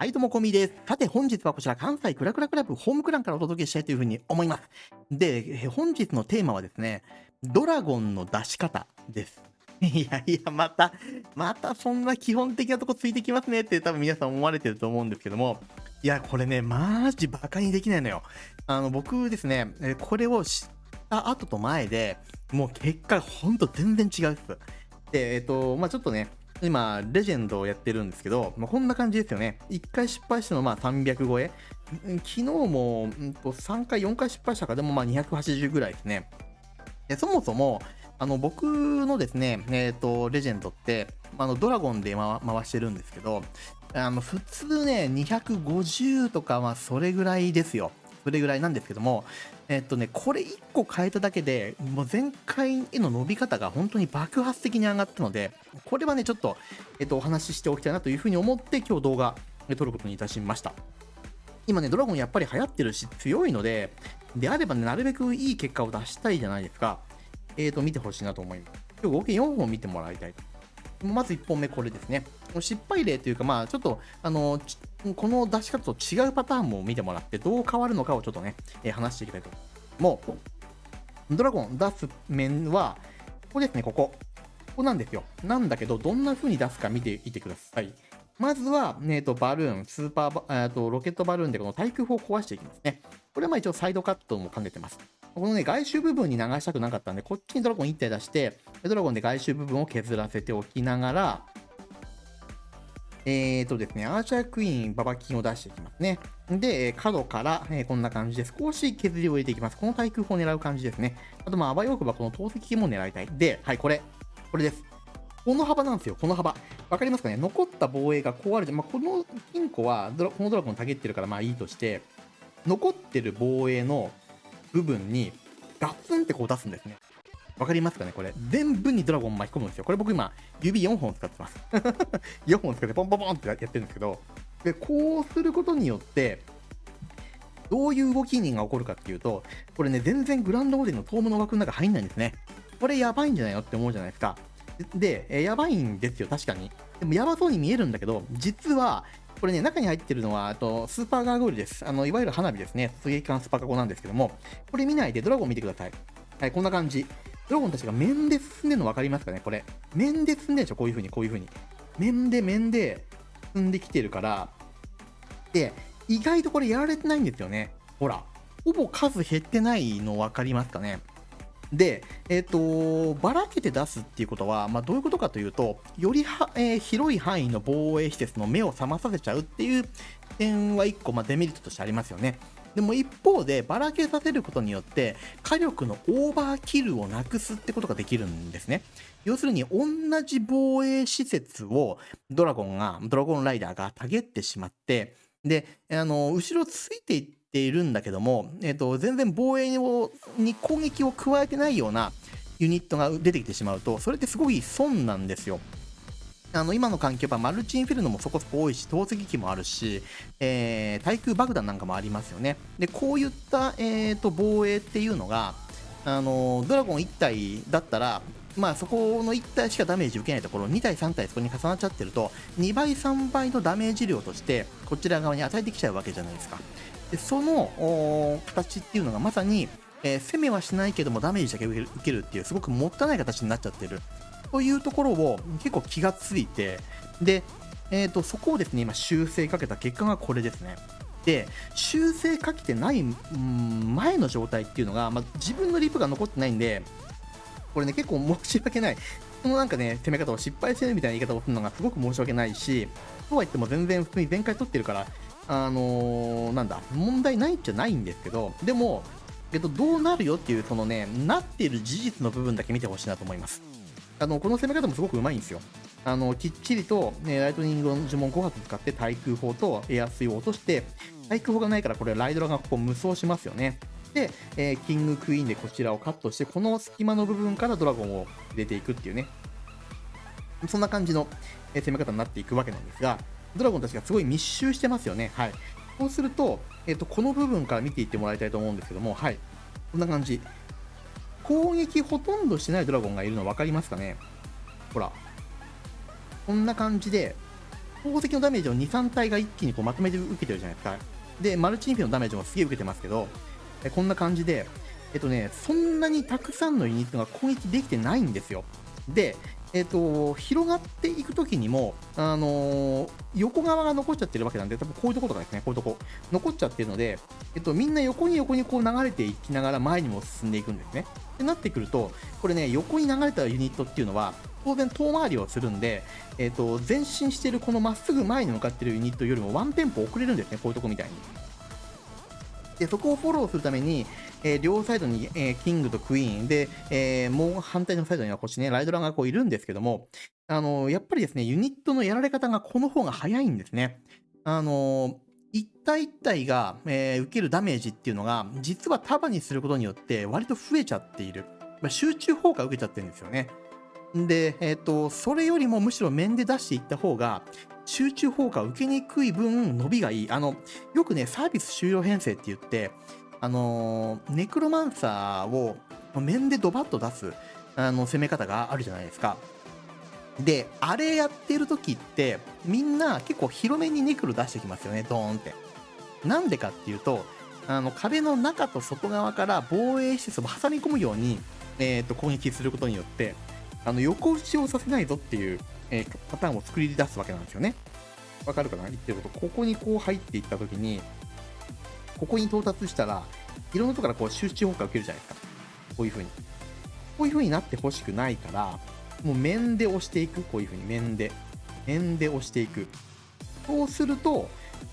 はい、どうも、こみです。さて、本日はこちら、関西クラクラクラブホームクランからお届けしたいというふうに思います。で、本日のテーマはですね、ドラゴンの出し方です。いやいや、また、またそんな基本的なとこついてきますねって多分皆さん思われてると思うんですけども、いや、これね、マジバカにできないのよ。あの、僕ですね、これを知った後と前で、もう結果、ほんと全然違うっす。で、えっと、まあちょっとね、今、レジェンドをやってるんですけど、まあ、こんな感じですよね。1回失敗したのまあ300超え。昨日も、うんと3回、4回失敗したか、でもまあ280ぐらいですね。でそもそも、あの僕のですね、えっ、と、レジェンドって、あのドラゴンで回してるんですけど、あの普通ね、250とか、まあそれぐらいですよ。それぐらいなんですけども、えっとね、これ1個変えただけで、もう前回への伸び方が本当に爆発的に上がったので、これはね、ちょっと、えっと、お話ししておきたいなというふうに思って、今日動画え撮ることにいたしました。今ね、ドラゴンやっぱり流行ってるし、強いので、であればね、なるべくいい結果を出したいじゃないですか。えっ、と、見てほしいなと思います。今日合計4本見てもらいたい。まず1本目、これですね。失敗例というか、まあ、ちょっと、あの、この出し方と違うパターンも見てもらって、どう変わるのかをちょっとね、え話していきたいと思う。もう、ドラゴン出す面は、ここですね、ここ。ここなんですよ。なんだけど、どんな風に出すか見ていてください。まずは、えーと、バルーン、スーパーバ、えーと、ロケットバルーンでこの対空砲を壊していきますね。これはまあ一応サイドカットも兼ねてます。このね、外周部分に流したくなかったんで、こっちにドラゴン1体出して、ドラゴンで外周部分を削らせておきながら、えーとですね、アーチャークイーン、ババキンを出していきますね。で、角から、えーこんな感じで少し削りを入れていきます。この対空砲を狙う感じですね。あと、まあ、あばよくばこの投石も狙いたい。で、はい、これ。これです。この幅なんですよ、この幅。わかりますかね？残った防衛がこうあるじゃん。まあ、この金庫はドラ、このドラゴンたげってるからまあいいとして、残ってる防衛の部分にガツンってこう出すんですね。わかりますかねこれ。全部にドラゴン巻き込むんですよ。これ僕今、指4本使ってます。4本使ってポンポンポンってやってるんですけど、で、こうすることによって、どういう動きが起こるかっていうと、これね、全然グランドオーデンのトームの枠の中入んないんですね。これやばいんじゃないのって思うじゃないですか。で、えやばいんですよ、確かに。でもやばそうに見えるんだけど、実は、これね、中に入ってるのは、あと、スーパーガーゴールです。あの、いわゆる花火ですね。突撃艦スパカゴなんですけども、これ見ないでドラゴン見てください。はい、こんな感じ。ドラゴンたちが面で進んでるの分かりますかね？これ。面で進んでるでしょ？こういう風に、こういう風に。面で面で進んできてるから、で、意外とこれやられてないんですよね。ほら。ほぼ数減ってないの分かりますかね？で、えっ、と、ばらけて出すっていうことは、まあ、どういうことかというと、よりは、えー広い範囲の防衛施設の目を覚まさせちゃうっていう点は1個、まあ、デメリットとしてありますよね。でも一方で、ばらけさせることによって、火力のオーバーキルをなくすってことができるんですね。要するに、同じ防衛施設をドラゴンが、ドラゴンライダーがたげってしまって、で、あの、後ろついていってているんだけども、えっ、と、全然防衛を、に攻撃を加えてないようなユニットが出てきてしまうと、それってすごい損なんですよ。あの今の環境はマルチインフェルノもそこそこ多いし、投石機もあるし、えー対空爆弾なんかもありますよね。で、こういった、えー、と防衛っていうのが、あのドラゴン1体だったら、まあ、そこの1体しかダメージ受けないところ、2体、3体そこに重なっちゃってると、2倍、3倍のダメージ量として、こちら側に与えてきちゃうわけじゃないですか。でその形っていうのがまさに、えー攻めはしないけどもダメージだけ受けるっていうすごくもったいない形になっちゃってる。というところを結構気がついてで、えー、とそこをですね今修正かけた結果がこれですね。で修正かけてない前の状態っていうのが、まあ、自分のリプが残ってないんでこれね結構申し訳ない。このなんかね攻め方を失敗してるみたいな言い方をするのがすごく申し訳ないしとは言っても全然普通に全開取ってるからあのーなんだ問題ないっちゃないんですけどでもえっと、どうなるよっていう、そのね、なっている事実の部分だけ見てほしいなと思います。あの、この攻め方もすごくうまいんですよ。あの、きっちりと、ね、ライトニングの呪文5発使って対空砲とエアスイを落として、対空砲がないからこれライドラがここ無双しますよね。で、えーキングクイーンでこちらをカットして、この隙間の部分からドラゴンを入れていくっていうね。そんな感じの攻め方になっていくわけなんですが、ドラゴンたちがすごい密集してますよね。はい。そうすると、えっ、と、この部分から見ていってもらいたいと思うんですけども、はい。こんな感じ。攻撃ほとんどしてないドラゴンがいるの分かりますかね？ほら。こんな感じで、宝石のダメージを2、3体が一気にこうまとめて受けてるじゃないですか。で、マルチインフィのダメージもすげえ受けてますけど、えこんな感じで、えっとね、そんなにたくさんのユニットが攻撃できてないんですよ。で、えっと、広がっていくときにも、あのー、横側が残っちゃってるわけなんで、多分こういうとことかですね、こういうとこ、残っちゃってるので、えっと、みんな横に横にこう流れていきながら前にも進んでいくんですね。ってなってくると、これね、横に流れたユニットっていうのは、当然遠回りをするんで、えっと、前進してるこのまっすぐ前に向かってるユニットよりもワンテンポ遅れるんですね、こういうとこみたいに。で、そこをフォローするために、えー、両サイドに、えー、キングとクイーンで、えー、もう反対のサイドにはこっちね、ライドランがこういるんですけども、あのやっぱりですね、ユニットのやられ方がこの方が早いんですね。あの一体一体が、え受けるダメージっていうのが、実は束にすることによって割と増えちゃっている。まあ、集中砲火受けちゃってるんですよね。で、えっ、と、それよりもむしろ面で出していった方が、集中砲火を受けにくい分、伸びがいい。あの、よくね、サービス終了編成って言って、あのネクロマンサーを面でドバッと出す、あの、攻め方があるじゃないですか。で、あれやってる時って、みんな結構広めにネクロ出してきますよね、ドーンって。なんでかっていうと、あの、壁の中と外側から防衛施設を挟み込むように、えっ、ー、と、攻撃することによって、あの、横打ちをさせないぞっていう、えー、パターンを作り出すわけなんですよね。わかるかな？言ってること。ここにこう入っていったときに、ここに到達したら、いろんなところからこう集中砲火を受けるじゃないですか。こういう風に。こういう風になってほしくないから、もう面で押していく。こういう風に面で。面で押していく。そうすると、こ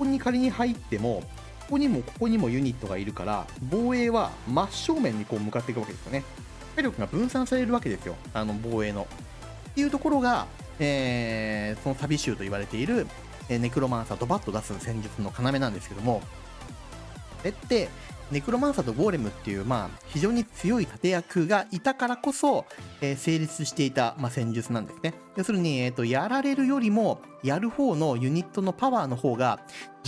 こに仮に入っても、ここにもここにもユニットがいるから、防衛は真正面にこう向かっていくわけですよね。体力が分散されるわけですよ。あの防衛の。っていうところが、えー、その旅集と言われている、えネクロマンサーとバッと出す戦術の要なんですけども、これって、ネクロマンサーとゴーレムっていう、まあ、非常に強い盾役がいたからこそ、えー、成立していた、まあ、戦術なんですね。要するに、えっ、ー、と、やられるよりも、やる方のユニットのパワーの方が、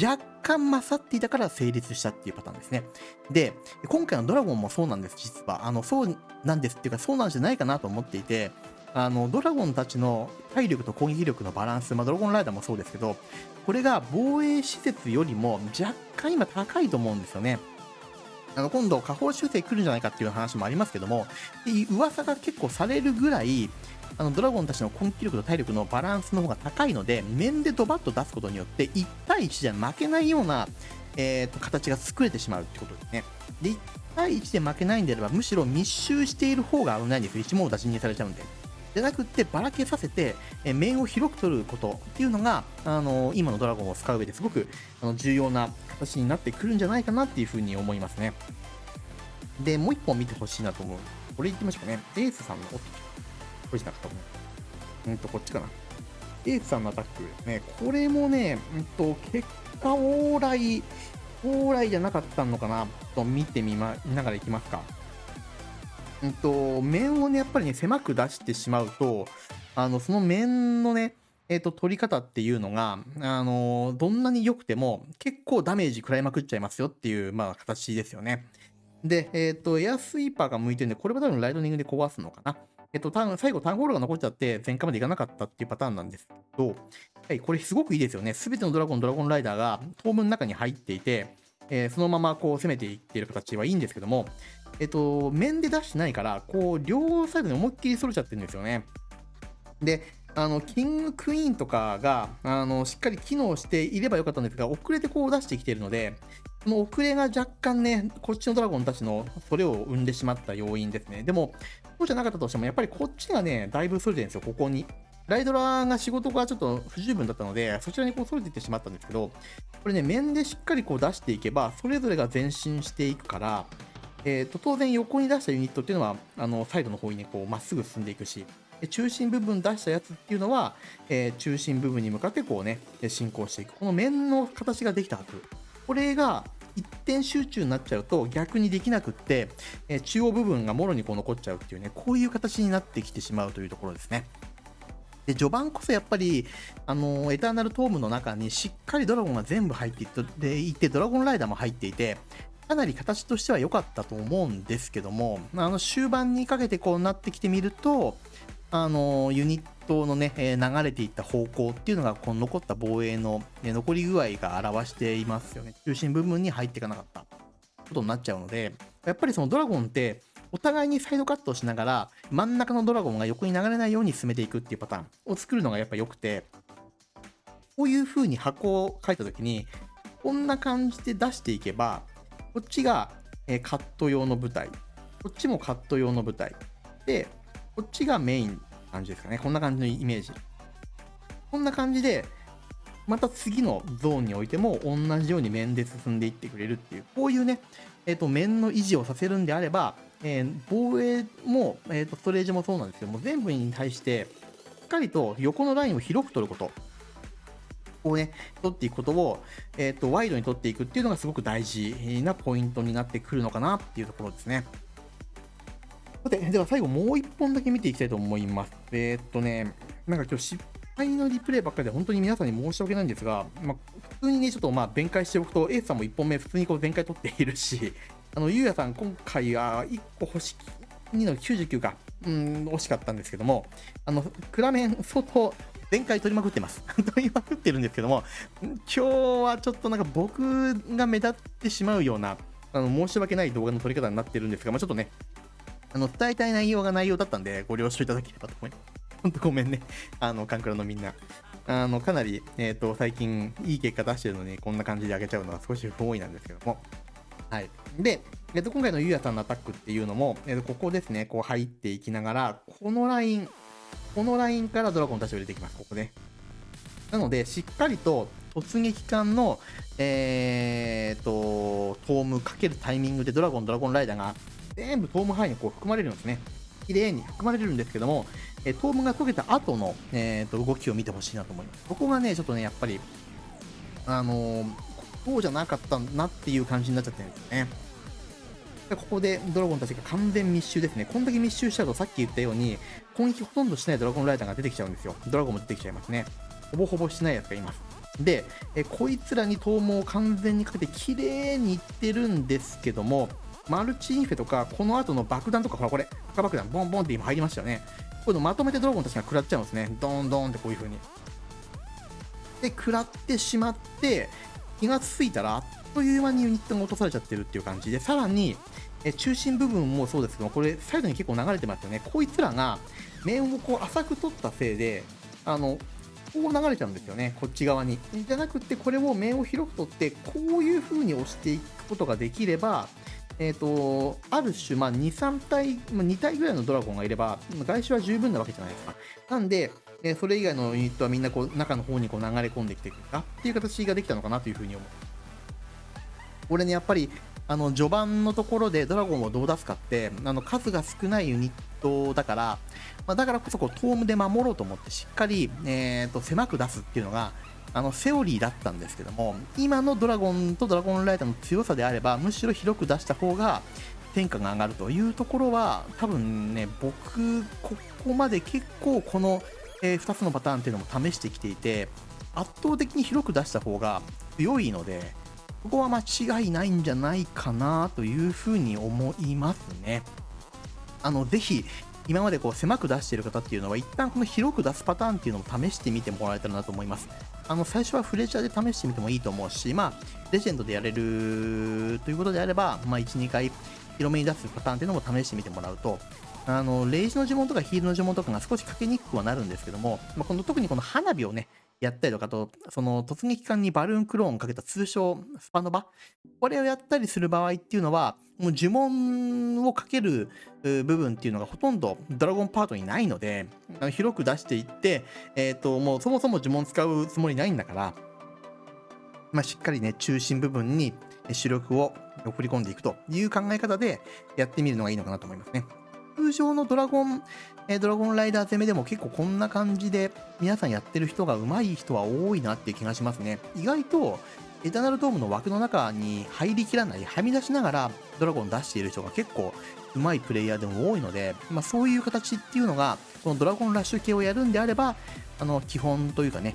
若干勝っていたから成立したっていうパターンですね。で、今回のドラゴンもそうなんです、実は。あの、そうなんですっていうか、そうなんじゃないかなと思っていて、あの、ドラゴンたちの体力と攻撃力のバランス、まあ、ドラゴンライダーもそうですけど、これが防衛施設よりも若干今高いと思うんですよね。あの、今度、下方修正来るんじゃないかっていう話もありますけども、噂が結構されるぐらい、あの、ドラゴンたちの攻撃力と体力のバランスの方が高いので、面でドバッと出すことによって、1対1じゃ負けないような、えー、と、形が作れてしまうってことですね。で、1対1で負けないんであれば、むしろ密集している方が危ないんですよ。一網打尽にされちゃうんで。じゃなくってばらけさせて、え面を広く取ることっていうのが、あの今のドラゴンを使う上ですごくあの重要な形になってくるんじゃないかなっていうふうに思いますね。で、もう一本見てほしいなと思う。これ言ってみましょうかね？エースさんの、おっこれじゃなかったもん。うんと、こっちかな。エースさんのアタックですね。これもね、うんと、結果往来、往来じゃなかったのかな？と見てみま、見ながらいきますか。うんと、面をね、やっぱりね、狭く出してしまうと、あの、その面のね、えっ、ー、と、取り方っていうのが、あの、どんなに良くても、結構ダメージ食らいまくっちゃいますよっていう、まあ、形ですよね。で、えっ、ー、と、エアスイーパーが向いてるんで、これは多分ライトニングで壊すのかな。えっ、ー、と、最後、タウンホールが残っちゃって、前回までいかなかったっていうパターンなんですけど、はい、これすごくいいですよね。すべてのドラゴン、ドラゴンライダーが、当分の中に入っていて、えー、そのままこう攻めていっている形はいいんですけども、えっと、面で出してないから、こう、両サイドに思いっきり反れちゃってるんですよね。で、あの、キングクイーンとかが、あの、しっかり機能していればよかったんですが、遅れてこう出してきてるので、その遅れが若干ね、こっちのドラゴンたちのそれを生んでしまった要因ですね。でも、そうじゃなかったとしても、やっぱりこっちがね、だいぶ反れてるんですよ、ここに。ライドラーが仕事がちょっと不十分だったので、そちらにこう反れていってしまったんですけど、これね、面でしっかりこう出していけば、それぞれが前進していくから、えーと、当然横に出したユニットっていうのはあのサイドの方にねこうまっすぐ進んでいくし中心部分出したやつっていうのは、えー、中心部分に向かってこうね進行していくこの面の形ができたはずこれが一点集中になっちゃうと逆にできなくって、えー、中央部分がもろにこう残っちゃうっていうねこういう形になってきてしまうというところですね。で序盤こそやっぱり、あのエターナルトームの中にしっかりドラゴンが全部入っていて、ドラゴンライダーも入っていて、かなり形としては良かったと思うんですけども、あの終盤にかけてこうなってきてみると、あのユニットのね、え流れていった方向っていうのが、この残った防衛の、ね、残り具合が表していますよね。中心部分に入っていかなかったことになっちゃうので、やっぱりそのドラゴンって、お互いにサイドカットをしながら、真ん中のドラゴンが横に流れないように進めていくっていうパターンを作るのがやっぱ良くて、こういう風に箱を書いた時に、こんな感じで出していけば、こっちが、カット用の舞台、こっちもカット用の舞台。で、こっちがメイン感じですかね。こんな感じのイメージ。こんな感じで、また次のゾーンにおいても同じように面で進んでいってくれるっていう、こういうね、えっ、ー、と、面の維持をさせるんであれば、えー、防衛も、え、ー、と、ストレージもそうなんですけども、全部に対して、しっかりと横のラインを広く取ること。をね、取っていくことを、えっ、と、ワイドに取っていくっていうのがすごく大事なポイントになってくるのかなっていうところですね。さて、では最後もう1本だけ見ていきたいと思います。えー、っとね、なんか今日失敗のリプレイばっかりで本当に皆さんに申し訳ないんですが、まあ、普通にね、ちょっとまあ弁解しておくと、エースさんも1本目普通にこう全開取っているし、あの、ゆうやさん今回は1個星2の99か、うん、惜しかったんですけども、あの、クラメン相当全開取りまくってます。取りまくってるんですけども、今日はちょっとなんか僕が目立ってしまうような、あの申し訳ない動画の撮り方になってるんですが、まあ、ちょっとね、あの、伝えたい内容が内容だったんで、ご了承いただければと思います。ほんとごめんね。あの、カンクラのみんな。あの、かなり、えっ、ー、と、最近、いい結果出してるのに、こんな感じで上げちゃうのは少し不本意なんですけども。はい。で、えっ、と、今回のゆうやさんのアタックっていうのも、えっ、と、ここですね、こう入っていきながら、このライン、このラインからドラゴンたちを入れていきます、ここね。なので、しっかりと突撃艦の、えーと、トームかけるタイミングでドラゴン、ドラゴンライダーが全部トーム範囲にこう含まれるんですね。綺麗に含まれるんですけども、えトームが解けた後の、えーと、動きを見てほしいなと思います。ここがね、ちょっとね、やっぱり、あのー、こうじゃなかったなっていう感じになっちゃってるんですよね。でここでドラゴンたちが完全密集ですね。こんだけ密集しちゃうとさっき言ったように、攻撃ほとんどしないドラゴンライダーが出てきちゃうんですよ。ドラゴンも出てきちゃいますね。ほぼほぼしないやつがいます。で、えこいつらに頭毛を完全にかけて綺麗にいってるんですけども、マルチインフェとか、この後の爆弾とか、ほらこれ、赤爆弾、ボンボンって今入りましたよね。こういうのまとめてドラゴンたちが食らっちゃうんですね。ドーンドーンってこういう風に。で、食らってしまって、気がついたら、あっという間にユニットが落とされちゃってるっていう感じで、さらに、え中心部分もそうですけど、これ、サイドに結構流れてますよね。こいつらが、面をこう浅く取ったせいで、あの、こう流れちゃうんですよね、こっち側に。じゃなくて、これを面を広く取って、こういう風に押していくことができれば、えーと、ある種、まあ、2、3体、まあ、2体ぐらいのドラゴンがいれば、外周は十分なわけじゃないですか。なんで、え、それ以外のユニットはみんなこう中の方にこう流れ込んできてくるか？っていう形ができたのかなというふうに思う。これね、やっぱり、あの序盤のところでドラゴンをどう出すかってあの数が少ないユニットだから、まあ、だからこそこうトームで守ろうと思ってしっかり、えーと狭く出すっていうのがあのセオリーだったんですけども今のドラゴンとドラゴンライダーの強さであればむしろ広く出した方が天下が上がるというところは多分ね僕ここまで結構この、えー、2つのパターンっていうのも試してきていて圧倒的に広く出した方が強いのでここは間違いないんじゃないかなというふうに思いますね。あのぜひ今までこう狭く出している方っていうのは一旦この広く出すパターンっていうのを試してみてもらえたらなと思います。あの最初はフレジャーで試してみてもいいと思うし、まあ、レジェンドでやれるということであれば、まあ、1、2回広めに出すパターンっていうのも試してみてもらうと、あのレイジの呪文とかヒールの呪文とかが少しかけにくくはなるんですけども、まあ、この特にこの花火をね、やったりとかと、その突撃艦にバルーンクローンをかけた通称スパノバ、これをやったりする場合っていうのは、もう呪文をかける部分っていうのがほとんどドラゴンパートにないので、広く出していって、えっ、ー、と、もうそもそも呪文使うつもりないんだから、まあ、しっかりね、中心部分に主力を送り込んでいくという考え方でやってみるのがいいのかなと思いますね。通常のドラゴン、え、ドラゴンライダー攻めでも結構こんな感じで皆さんやってる人が上手い人は多いなっていう気がしますね。意外とエターナルドームの枠の中に入りきらない、はみ出しながらドラゴン出している人が結構上手いプレイヤーでも多いので、まあ、そういう形っていうのが、このドラゴンラッシュ系をやるんであれば、あの基本というかね、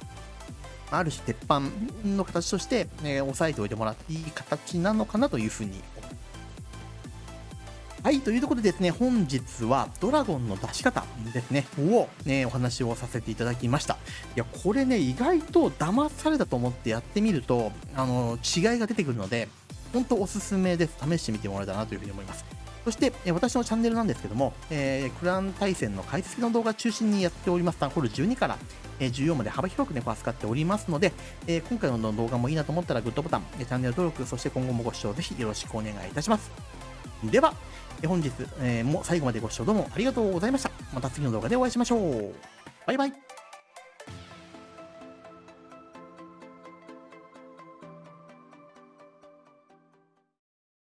ある種鉄板の形として、え、押さえておいてもらっていい形なのかなというふうにはい、というところでですね、本日はドラゴンの出し方ですね、を、ね、お話をさせていただきました。いや、これね、意外と騙されたと思ってやってみると、あの、違いが出てくるので、本当おすすめです。試してみてもらえたらなというふうに思います。そして、え私のチャンネルなんですけども、えー、クラン対戦の解説の動画中心にやっております。タンホール12から、えー、14まで幅広くね、扱っておりますので、えー、今回の動画もいいなと思ったらグッドボタン、チャンネル登録、そして今後もご視聴ぜひよろしくお願いいたします。では、本日、も最後までご視聴どうもありがとうございました。また次の動画でお会いしましょう。バイバイ。